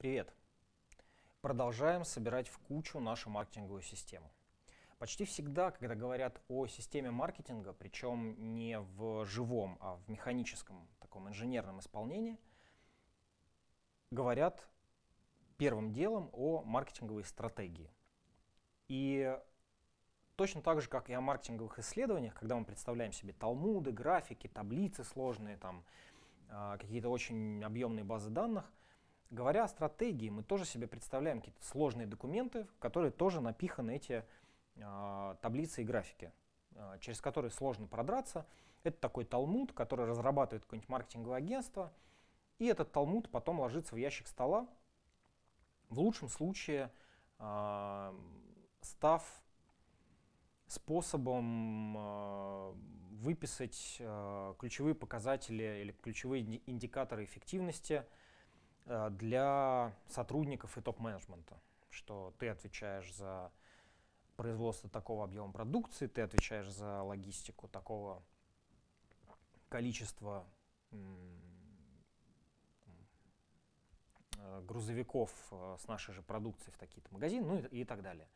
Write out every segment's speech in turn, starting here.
Привет! Продолжаем собирать в кучу нашу маркетинговую систему. Почти всегда, когда говорят о системе маркетинга, причем не в живом, а в механическом, таком инженерном исполнении, говорят первым делом о маркетинговой стратегии. И точно так же, как и о маркетинговых исследованиях, когда мы представляем себе талмуды, графики, таблицы сложные, там, а, какие-то очень объемные базы данных, говоря о стратегии, мы тоже себе представляем какие-то сложные документы, в которые тоже напиханы эти э, таблицы и графики, э, через которые сложно продраться. Это такой талмуд, который разрабатывает какое-нибудь маркетинговое агентство, и этот талмуд потом ложится в ящик стола, в лучшем случае э, став способом э, выписать э, ключевые показатели или ключевые индикаторы эффективности для сотрудников и топ-менеджмента, что ты отвечаешь за производство такого объема продукции, ты отвечаешь за логистику такого количества грузовиков с нашей же продукцией в такие-то магазины, ну и, и так далее.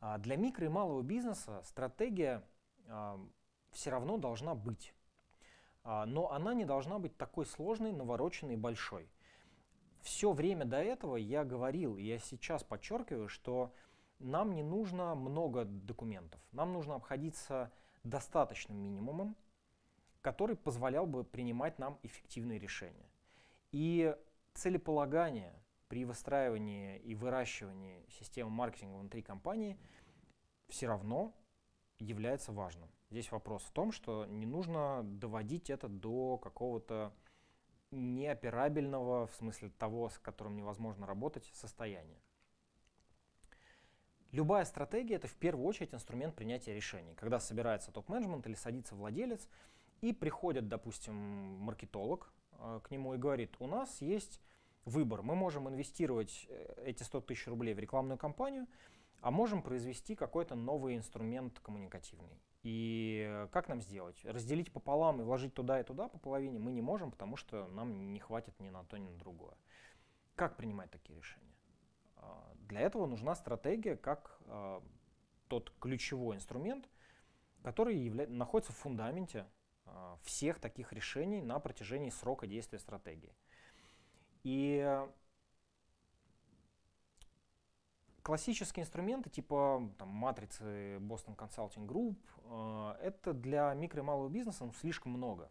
А для микро и малого бизнеса стратегия все равно должна быть. А, но она не должна быть такой сложной, навороченной и большой. Все время до этого я говорил, я сейчас подчеркиваю, что нам не нужно много документов. Нам нужно обходиться достаточным минимумом, который позволял бы принимать нам эффективные решения. И целеполагание при выстраивании и выращивании системы маркетинга внутри компании все равно является важным. Здесь вопрос в том, что не нужно доводить это до какого-то неоперабельного, в смысле того, с которым невозможно работать, состояния. Любая стратегия — это в первую очередь инструмент принятия решений. Когда собирается топ-менеджмент или садится владелец, и приходит, допустим, маркетолог э, к нему и говорит, у нас есть выбор, мы можем инвестировать э, эти 100 тысяч рублей в рекламную кампанию, а можем произвести какой-то новый инструмент коммуникативный. И как нам сделать? Разделить пополам и вложить туда и туда по половине мы не можем, потому что нам не хватит ни на то, ни на другое. Как принимать такие решения? А, для этого нужна стратегия как а, тот ключевой инструмент, который явля... находится в фундаменте а, всех таких решений на протяжении срока действия стратегии. И Классические инструменты типа там, матрицы Boston Consulting Group, э, это для микро и малого бизнеса ну, слишком много.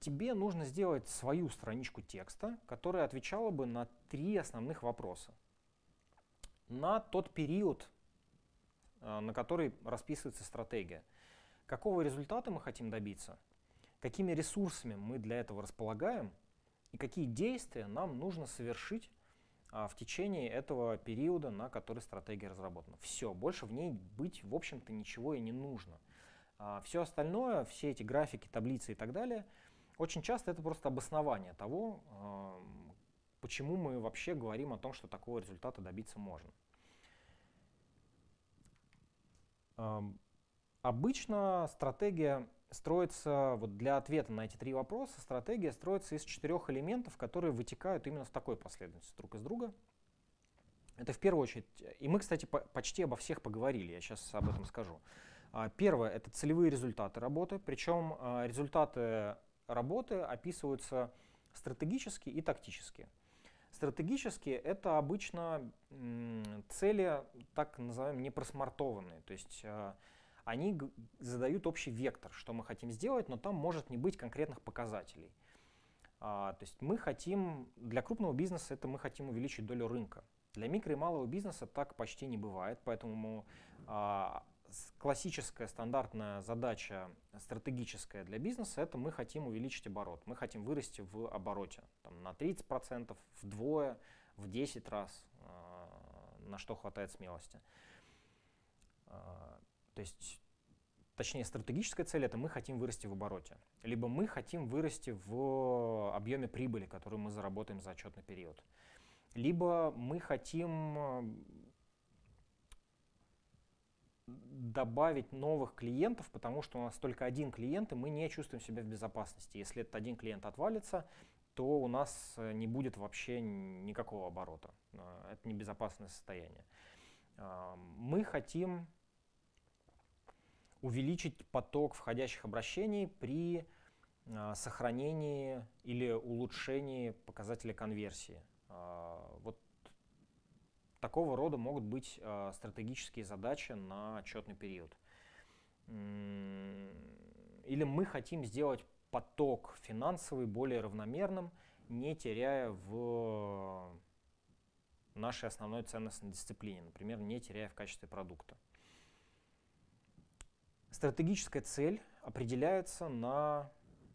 Тебе нужно сделать свою страничку текста, которая отвечала бы на три основных вопроса. На тот период, э, на который расписывается стратегия. Какого результата мы хотим добиться? Какими ресурсами мы для этого располагаем? И какие действия нам нужно совершить в течение этого периода, на который стратегия разработана. Все, больше в ней быть, в общем-то, ничего и не нужно. А, все остальное, все эти графики, таблицы и так далее, очень часто это просто обоснование того, а, почему мы вообще говорим о том, что такого результата добиться можно. Обычно стратегия строится, вот для ответа на эти три вопроса, стратегия строится из четырех элементов, которые вытекают именно в такой последовательности друг из друга. Это в первую очередь, и мы, кстати, по почти обо всех поговорили, я сейчас об этом скажу. А, первое — это целевые результаты работы, причем а, результаты работы описываются стратегически и тактически. Стратегически это обычно цели, так называемые, непросмартованные, то есть а, они задают общий вектор, что мы хотим сделать, но там может не быть конкретных показателей. А, то есть мы хотим, для крупного бизнеса это мы хотим увеличить долю рынка. Для микро и малого бизнеса так почти не бывает, поэтому а, классическая стандартная задача стратегическая для бизнеса это мы хотим увеличить оборот, мы хотим вырасти в обороте там, на 30%, вдвое, в 10 раз, а, на что хватает смелости. А, то есть, точнее, стратегическая цель — это мы хотим вырасти в обороте. Либо мы хотим вырасти в объеме прибыли, которую мы заработаем за отчетный период. Либо мы хотим э, добавить новых клиентов, потому что у нас только один клиент, и мы не чувствуем себя в безопасности. Если этот один клиент отвалится, то у нас э, не будет вообще никакого оборота. А, это небезопасное состояние. Мы хотим увеличить поток входящих обращений при а, сохранении или улучшении показателя конверсии. Вот такого рода могут быть стратегические задачи на отчетный период. Или мы хотим сделать поток финансовый более равномерным, не теряя в нашей основной ценностной дисциплине, например, не теряя в качестве продукта. Стратегическая цель определяется на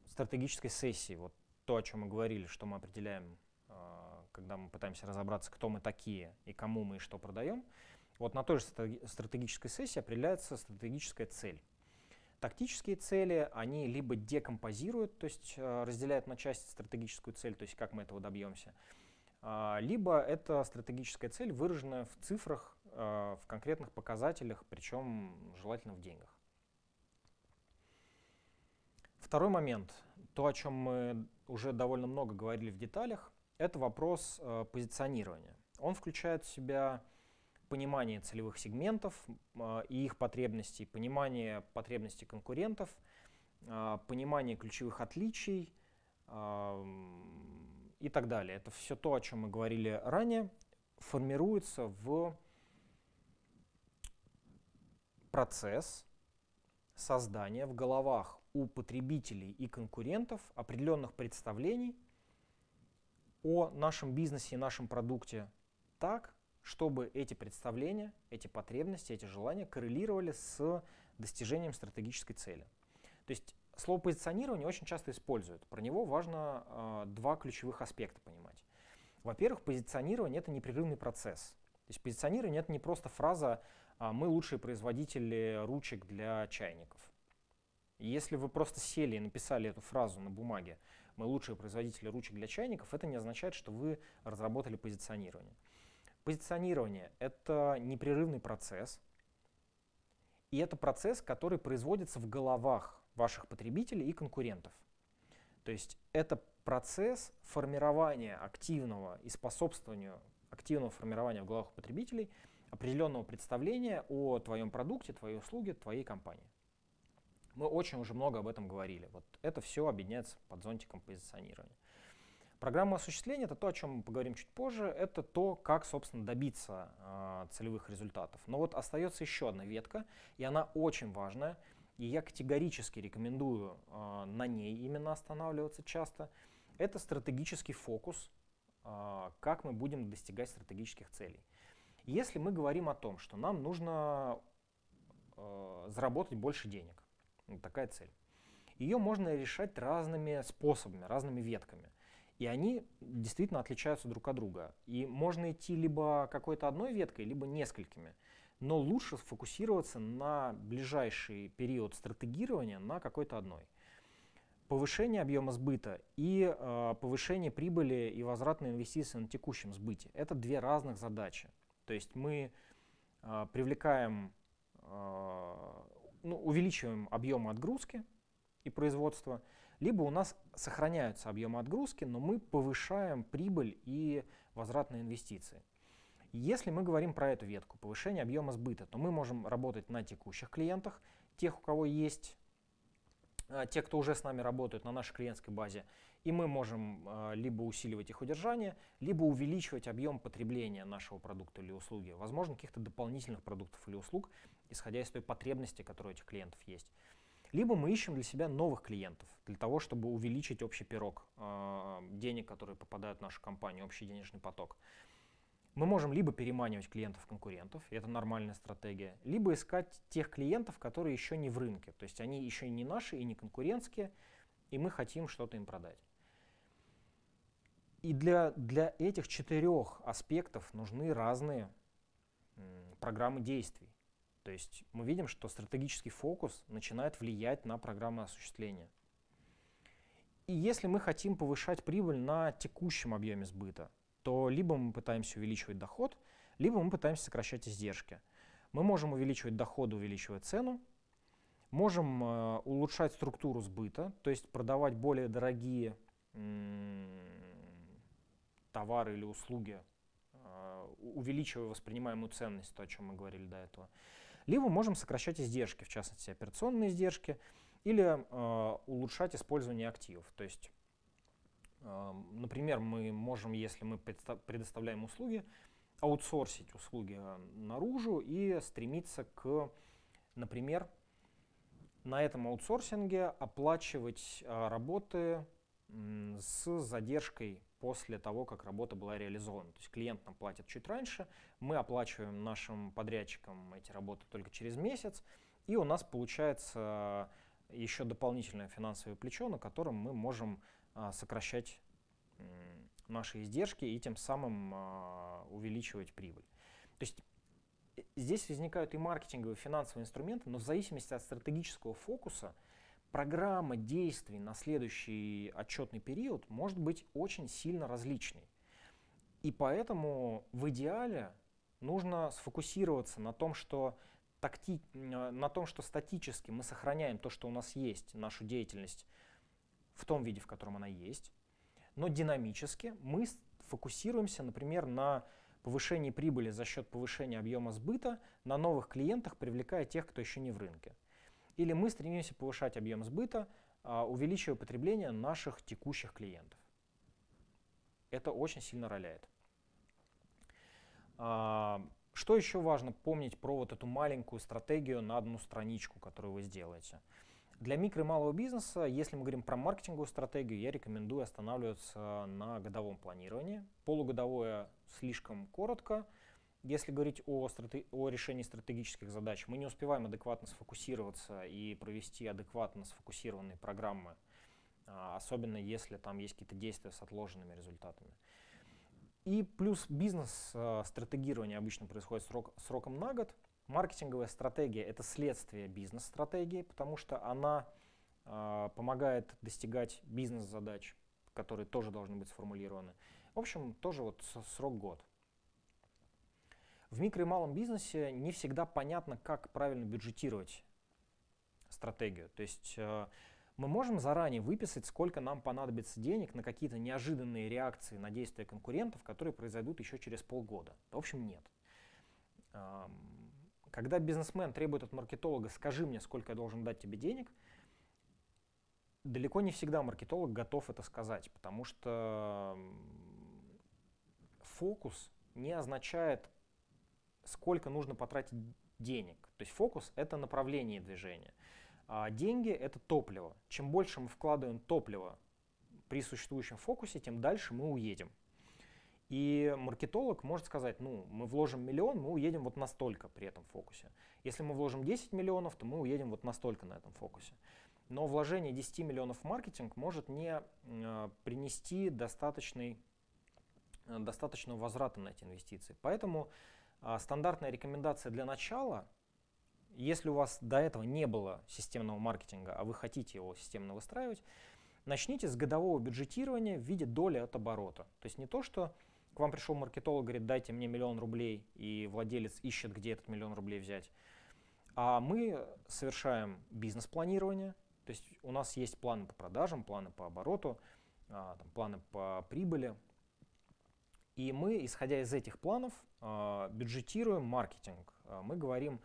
стратегической сессии. Вот то, о чем мы говорили, что мы определяем, а, когда мы пытаемся разобраться, кто мы такие и кому мы и что продаем. Вот на той же стратегической сессии определяется стратегическая цель. Тактические цели, они либо декомпозируют, то есть э, разделяют на части стратегическую цель, то есть как мы этого добьемся, а, либо это стратегическая цель, выраженная в цифрах, в конкретных показателях, причем желательно в деньгах. Второй момент, то, о чем мы уже довольно много говорили в деталях, это вопрос э, позиционирования. Он включает в себя понимание целевых сегментов а, и их потребностей, понимание потребностей конкурентов, а, понимание ключевых отличий а, и так далее. Это все то, о чем мы говорили ранее, формируется в процесс создания в головах у потребителей и конкурентов определенных представлений о нашем бизнесе и нашем продукте так, чтобы эти представления, эти потребности, эти желания коррелировали с достижением стратегической цели. То есть слово позиционирование очень часто используют. Про него важно э, два ключевых аспекта понимать. Во-первых, позиционирование — это непрерывный процесс. То есть позиционирование — это не просто фраза «мы лучшие производители ручек для чайников». Если вы просто сели и написали эту фразу на бумаге «мы лучшие производители ручек для чайников», это не означает, что вы разработали позиционирование. Позиционирование — это непрерывный процесс, и это процесс, который производится в головах ваших потребителей и конкурентов. То есть это процесс формирования активного и способствования активного формирования в головах потребителей определенного представления о твоем продукте, твоей услуге, твоей компании. Мы очень уже много об этом говорили. Вот это все объединяется под зонтиком позиционирования. Программа осуществления — это то, о чем мы поговорим чуть позже, это то, как, собственно, добиться э, целевых результатов. Но вот остается еще одна ветка, и она очень важная, и я категорически рекомендую э, на ней именно останавливаться часто. Это стратегический фокус, э, как мы будем достигать стратегических целей. Если мы говорим о том, что нам нужно э, заработать больше денег, вот такая цель, ее можно решать разными способами, разными ветками — и они действительно отличаются друг от друга. И можно идти либо какой-то одной веткой, либо несколькими. Но лучше сфокусироваться на ближайший период стратегирования на какой-то одной. Повышение объема сбыта и э, повышение прибыли и возвратные инвестиции на текущем сбыте – это две разных задачи. То есть мы э, привлекаем, э, ну, увеличиваем объемы отгрузки и производства – либо у нас сохраняются объемы отгрузки, но мы повышаем прибыль и возвратные инвестиции. Если мы говорим про эту ветку, повышение объема сбыта, то мы можем работать на текущих клиентах, тех, у кого есть, а, те, кто уже с нами работают на нашей клиентской базе, и мы можем а, либо усиливать их удержание, либо увеличивать объем потребления нашего продукта или услуги, возможно, каких-то дополнительных продуктов или услуг, исходя из той потребности, которая у этих клиентов есть. Либо мы ищем для себя новых клиентов, для того, чтобы увеличить общий пирог э, денег, которые попадают в нашу компанию, общий денежный поток. Мы можем либо переманивать клиентов-конкурентов, это нормальная стратегия, либо искать тех клиентов, которые еще не в рынке, то есть они еще не наши и не конкурентские, и мы хотим что-то им продать. И для, для этих четырех аспектов нужны разные программы действий. То есть мы видим, что стратегический фокус начинает влиять на программы осуществления. И если мы хотим повышать прибыль на текущем объеме сбыта, то либо мы пытаемся увеличивать доход, либо мы пытаемся сокращать издержки. Мы можем увеличивать доход, увеличивая цену, можем э, улучшать структуру сбыта, то есть продавать более дорогие товары или услуги, э, увеличивая воспринимаемую ценность, то, о чем мы говорили до этого. Либо можем сокращать издержки, в частности операционные издержки, или э, улучшать использование активов. То есть, э, например, мы можем, если мы предоставляем услуги, аутсорсить услуги наружу и стремиться к, например, на этом аутсорсинге оплачивать э, работы с задержкой после того, как работа была реализована. То есть клиент нам платит чуть раньше, мы оплачиваем нашим подрядчикам эти работы только через месяц, и у нас получается еще дополнительное финансовое плечо, на котором мы можем а, сокращать наши издержки и тем самым а, увеличивать прибыль. То есть э, здесь возникают и маркетинговые, и финансовые инструменты, но в зависимости от стратегического фокуса программа действий на следующий отчетный период может быть очень сильно различной. И поэтому в идеале нужно сфокусироваться на том, что такти, на том, что статически мы сохраняем то, что у нас есть, нашу деятельность в том виде, в котором она есть, но динамически мы фокусируемся, например, на повышении прибыли за счет повышения объема сбыта на новых клиентах, привлекая тех, кто еще не в рынке. Или мы стремимся повышать объем сбыта, а, увеличивая потребление наших текущих клиентов. Это очень сильно роляет. А, что еще важно помнить про вот эту маленькую стратегию на одну страничку, которую вы сделаете? Для микро и малого бизнеса, если мы говорим про маркетинговую стратегию, я рекомендую останавливаться на годовом планировании. Полугодовое слишком коротко. Если говорить о, страте- о решении стратегических задач, мы не успеваем адекватно сфокусироваться и провести адекватно сфокусированные программы, а, особенно если там есть какие-то действия с отложенными результатами. И плюс бизнес-стратегирование обычно происходит срок, сроком на год. Маркетинговая стратегия — это следствие бизнес-стратегии, потому что она э, помогает достигать бизнес-задач, которые тоже должны быть сформулированы. В общем, тоже вот срок год. В микро и малом бизнесе не всегда понятно, как правильно бюджетировать стратегию. То есть э, мы можем заранее выписать, сколько нам понадобится денег на какие-то неожиданные реакции на действия конкурентов, которые произойдут еще через полгода. В общем, нет. Когда бизнесмен требует от маркетолога, скажи мне, сколько я должен дать тебе денег, далеко не всегда маркетолог готов это сказать, потому что фокус не означает, сколько нужно потратить денег. То есть фокус — это направление движения. А деньги — это топливо. Чем больше мы вкладываем топлива при существующем фокусе, тем дальше мы уедем. И маркетолог может сказать, ну, мы вложим миллион, мы уедем вот настолько при этом фокусе. Если мы вложим 10 миллионов, то мы уедем вот настолько на этом фокусе. Но вложение 10 миллионов в маркетинг может не э, принести достаточный, э, достаточного возврата на эти инвестиции. Поэтому стандартная рекомендация для начала если у вас до этого не было системного маркетинга, а вы хотите его системно выстраивать, начните с годового бюджетирования в виде доли от оборота. То есть не то, что к вам пришел маркетолог, говорит, дайте мне миллион рублей, и владелец ищет, где этот миллион рублей взять. А мы совершаем бизнес-планирование, то есть у нас есть планы по продажам, планы по обороту, а, планы по прибыли. И мы, исходя из этих планов, а, бюджетируем маркетинг. А, мы говорим,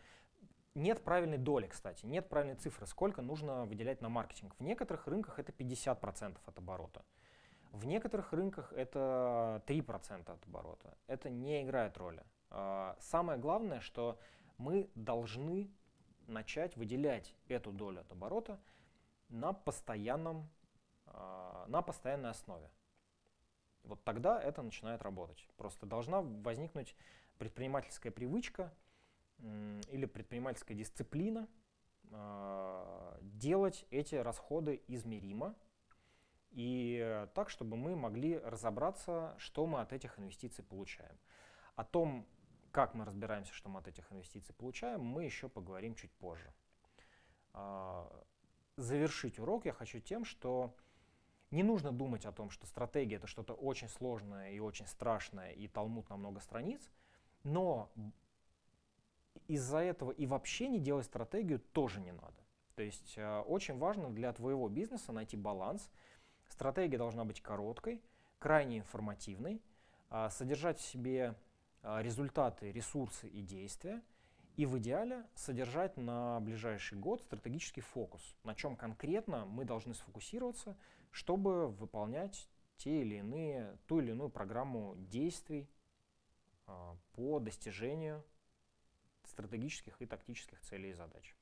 нет правильной доли, кстати, нет правильной цифры, сколько нужно выделять на маркетинг. В некоторых рынках это 50% от оборота. В некоторых рынках это 3% от оборота. Это не играет роли. А, самое главное, что мы должны начать выделять эту долю от оборота на, постоянном, а, на постоянной основе. Вот тогда это начинает работать. Просто должна возникнуть предпринимательская привычка – или предпринимательская дисциплина а, делать эти расходы измеримо и так, чтобы мы могли разобраться, что мы от этих инвестиций получаем. О том, как мы разбираемся, что мы от этих инвестиций получаем, мы еще поговорим чуть позже. А, завершить урок я хочу тем, что не нужно думать о том, что стратегия это что-то очень сложное и очень страшное, и талмуд на много страниц, но из-за этого и вообще не делать стратегию тоже не надо. То есть э, очень важно для твоего бизнеса найти баланс. Стратегия должна быть короткой, крайне информативной, а, содержать в себе а, результаты, ресурсы и действия, и в идеале содержать на ближайший год стратегический фокус, на чем конкретно мы должны сфокусироваться, чтобы выполнять те или иные, ту или иную программу действий по достижению стратегических и тактических целей и задач.